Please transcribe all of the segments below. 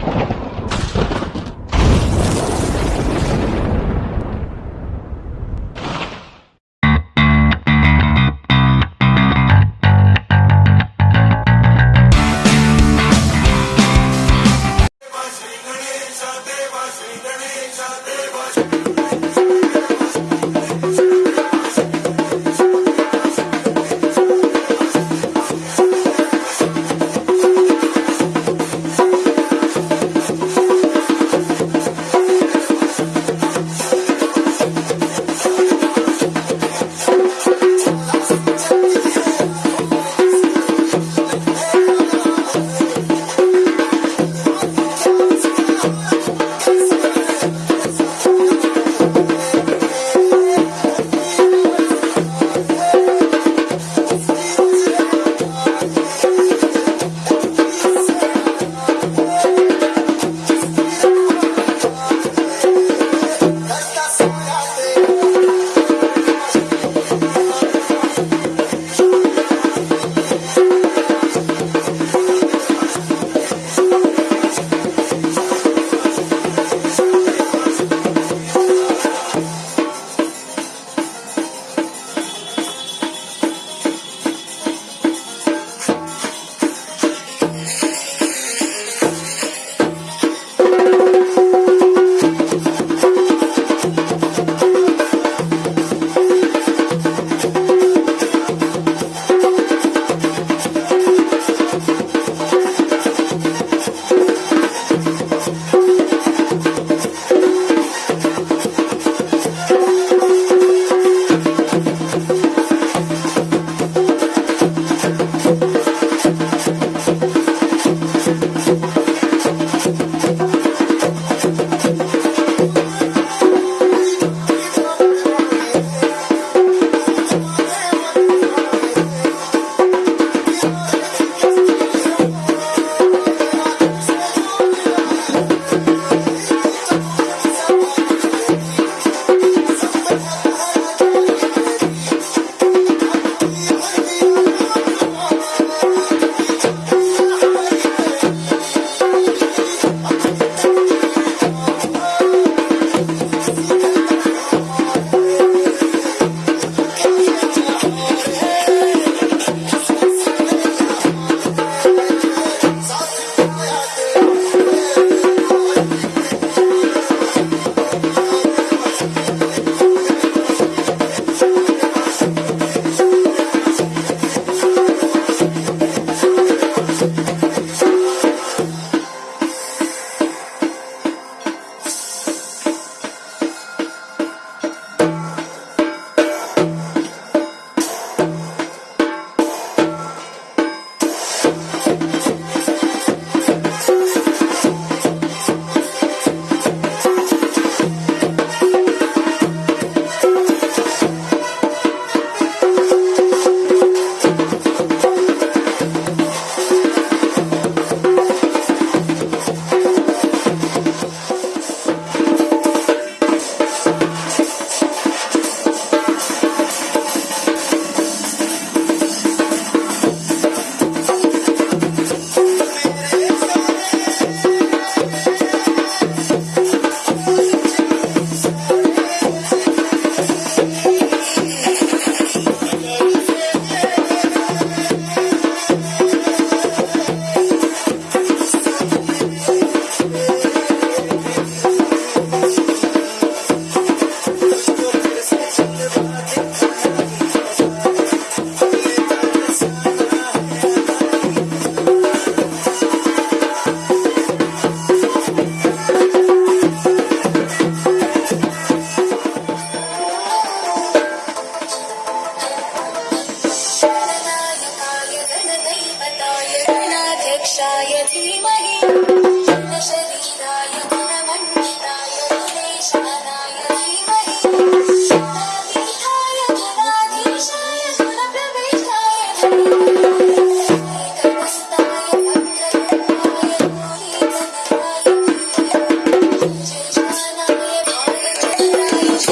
you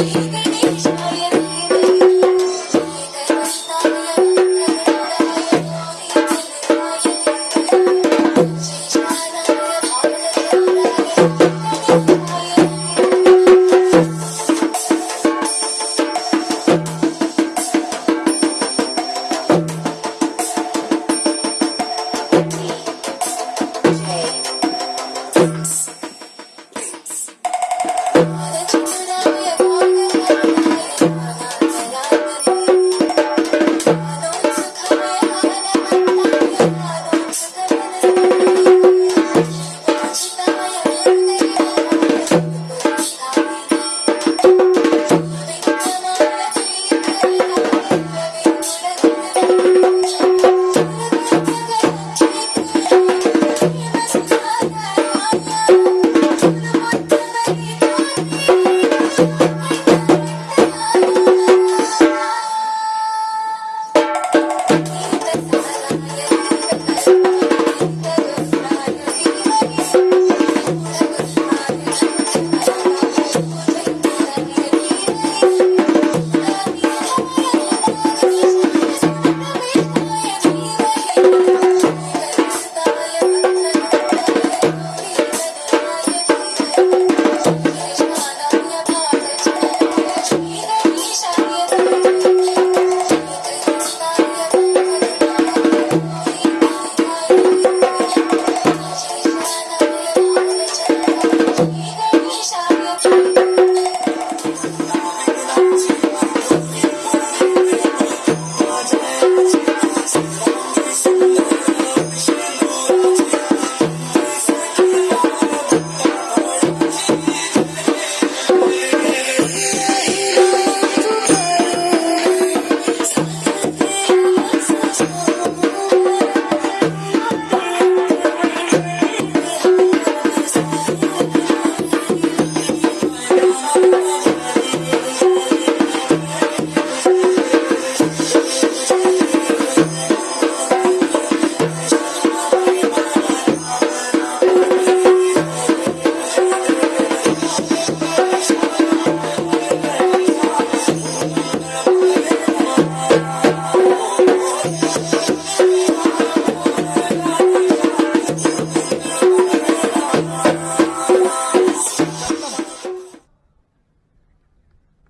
you.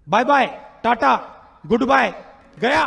Bye bye tata good bye गया।